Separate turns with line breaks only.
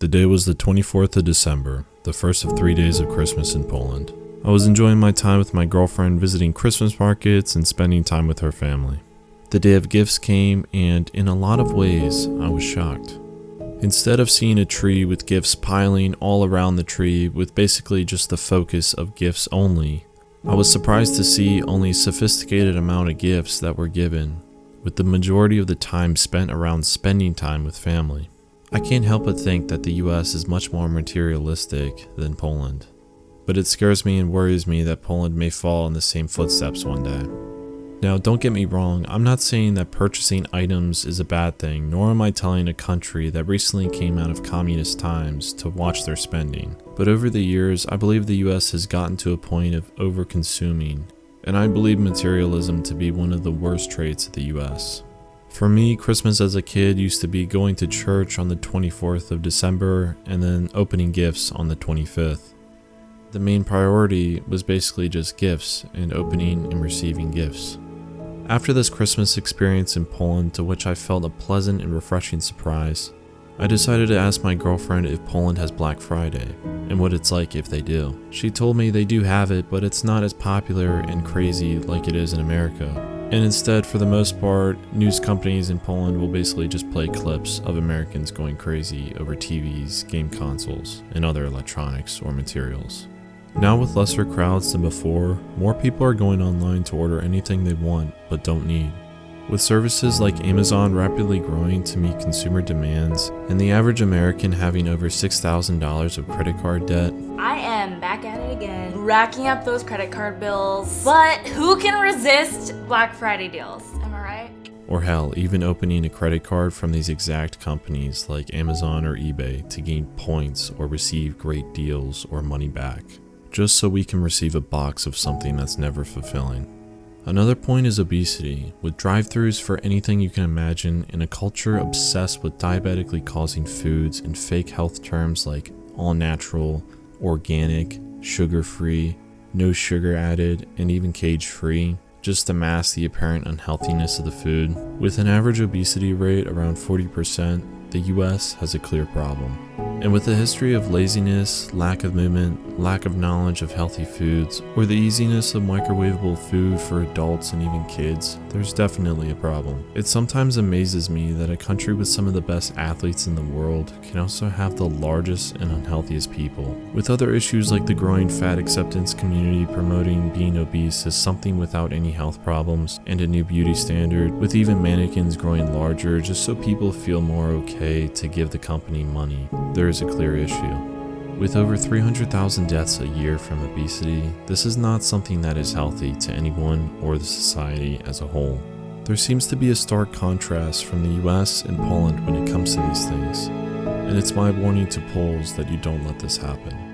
The day was the 24th of December, the first of three days of Christmas in Poland. I was enjoying my time with my girlfriend, visiting Christmas markets and spending time with her family. The day of gifts came, and in a lot of ways, I was shocked. Instead of seeing a tree with gifts piling all around the tree with basically just the focus of gifts only, I was surprised to see only a sophisticated amount of gifts that were given, with the majority of the time spent around spending time with family. I can't help but think that the US is much more materialistic than Poland. But it scares me and worries me that Poland may fall in the same footsteps one day. Now, don't get me wrong, I'm not saying that purchasing items is a bad thing, nor am I telling a country that recently came out of communist times to watch their spending. But over the years, I believe the US has gotten to a point of over-consuming, and I believe materialism to be one of the worst traits of the US. For me, Christmas as a kid used to be going to church on the 24th of December and then opening gifts on the 25th. The main priority was basically just gifts and opening and receiving gifts. After this Christmas experience in Poland, to which I felt a pleasant and refreshing surprise, I decided to ask my girlfriend if Poland has Black Friday and what it's like if they do. She told me they do have it, but it's not as popular and crazy like it is in America. And instead, for the most part, news companies in Poland will basically just play clips of Americans going crazy over TVs, game consoles, and other electronics or materials. Now with lesser crowds than before, more people are going online to order anything they want but don't need. With services like Amazon rapidly growing to meet consumer demands, and the average American having over $6,000 of credit card debt,
I am back at it again, racking up those credit card bills. But who can resist Black Friday deals? Am I right?
or hell, even opening a credit card from these exact companies like Amazon or eBay to gain points or receive great deals or money back, just so we can receive a box of something that's never fulfilling. Another point is obesity, with drive-thrus for anything you can imagine in a culture obsessed with diabetically causing foods and fake health terms like all natural, organic, sugar-free, no sugar added, and even cage-free, just to mask the apparent unhealthiness of the food. With an average obesity rate around 40%, the US has a clear problem. And with a history of laziness, lack of movement, lack of knowledge of healthy foods, or the easiness of microwavable food for adults and even kids, there's definitely a problem. It sometimes amazes me that a country with some of the best athletes in the world can also have the largest and unhealthiest people. With other issues like the growing fat acceptance community promoting being obese as something without any health problems, and a new beauty standard, with even mannequins growing larger just so people feel more okay to give the company money. There is a clear issue. With over 300,000 deaths a year from obesity, this is not something that is healthy to anyone or the society as a whole. There seems to be a stark contrast from the US and Poland when it comes to these things, and it's my warning to Poles that you don't let this happen.